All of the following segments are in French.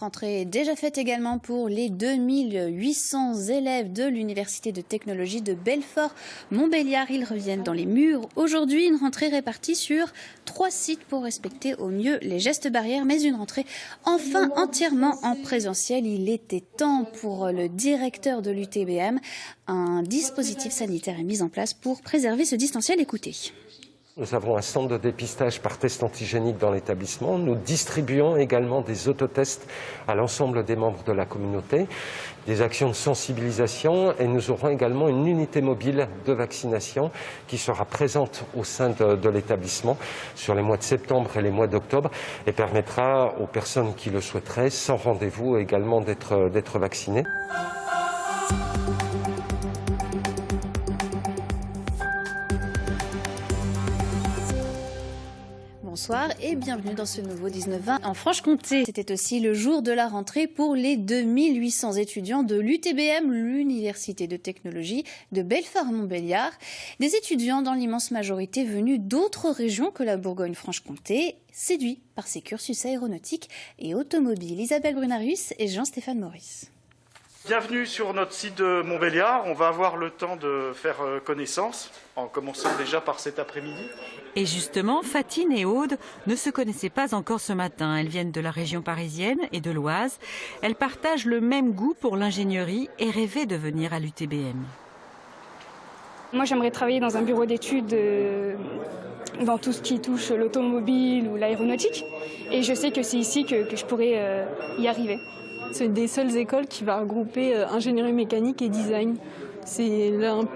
Rentrée déjà faite également pour les 2800 élèves de l'Université de technologie de Belfort-Montbéliard. Ils reviennent dans les murs aujourd'hui. Une rentrée répartie sur trois sites pour respecter au mieux les gestes barrières, mais une rentrée enfin entièrement en présentiel. Il était temps pour le directeur de l'UTBM. Un dispositif sanitaire est mis en place pour préserver ce distanciel. Écoutez. Nous avons un centre de dépistage par test antigénique dans l'établissement. Nous distribuons également des autotests à l'ensemble des membres de la communauté, des actions de sensibilisation et nous aurons également une unité mobile de vaccination qui sera présente au sein de, de l'établissement sur les mois de septembre et les mois d'octobre et permettra aux personnes qui le souhaiteraient, sans rendez-vous, également d'être vaccinées. Bonsoir et bienvenue dans ce nouveau 19-20 en Franche-Comté. C'était aussi le jour de la rentrée pour les 2800 étudiants de l'UTBM, l'Université de technologie de Belfort-Montbéliard. Des étudiants dans l'immense majorité venus d'autres régions que la Bourgogne-Franche-Comté, séduits par ces cursus aéronautiques et automobiles. Isabelle Brunarius et Jean-Stéphane Maurice. Bienvenue sur notre site de Montbéliard. On va avoir le temps de faire connaissance, en commençant déjà par cet après-midi. Et justement, Fatine et Aude ne se connaissaient pas encore ce matin. Elles viennent de la région parisienne et de l'Oise. Elles partagent le même goût pour l'ingénierie et rêvaient de venir à l'UTBM. Moi, j'aimerais travailler dans un bureau d'études dans tout ce qui touche l'automobile ou l'aéronautique. Et je sais que c'est ici que, que, je pourrais y arriver. C'est une des seules écoles qui va regrouper ingénierie mécanique et design.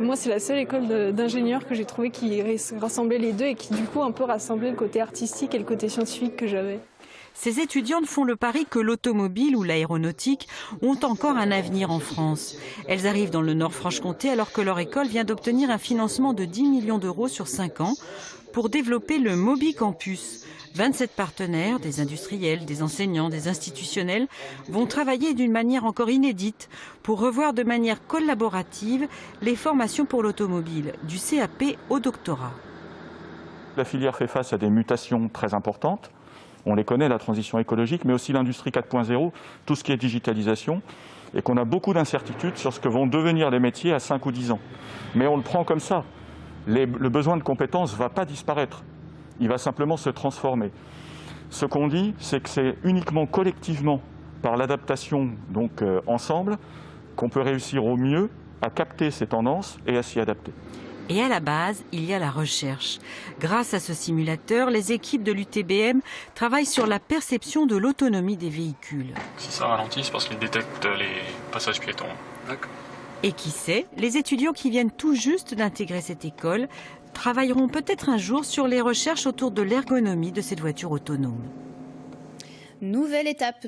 Moi, c'est la seule école d'ingénieurs que j'ai trouvé qui rassemblait les deux et qui, du coup, un peu rassemblait le côté artistique et le côté scientifique que j'avais. Ces étudiantes font le pari que l'automobile ou l'aéronautique ont encore un avenir en France. Elles arrivent dans le Nord-Franche-Comté alors que leur école vient d'obtenir un financement de 10 millions d'euros sur 5 ans pour développer le Mobi Campus. 27 partenaires, des industriels, des enseignants, des institutionnels, vont travailler d'une manière encore inédite pour revoir de manière collaborative les formations pour l'automobile, du CAP au doctorat. La filière fait face à des mutations très importantes. On les connaît, la transition écologique, mais aussi l'industrie 4.0, tout ce qui est digitalisation, et qu'on a beaucoup d'incertitudes sur ce que vont devenir les métiers à 5 ou 10 ans. Mais on le prend comme ça. Le besoin de compétences ne va pas disparaître il va simplement se transformer. Ce qu'on dit, c'est que c'est uniquement collectivement, par l'adaptation, donc euh, ensemble, qu'on peut réussir au mieux à capter ces tendances et à s'y adapter. Et à la base, il y a la recherche. Grâce à ce simulateur, les équipes de l'UTBM travaillent sur la perception de l'autonomie des véhicules. Si ça ralentit, c'est parce qu'ils détectent les passages piétons. D'accord. Et qui sait, les étudiants qui viennent tout juste d'intégrer cette école travailleront peut-être un jour sur les recherches autour de l'ergonomie de cette voiture autonome. Nouvelle étape